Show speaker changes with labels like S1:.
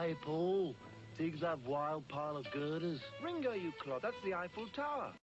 S1: Hey, Paul. Digs have wild pile of girders.
S2: Ringo, you clod, that's the Eiffel Tower.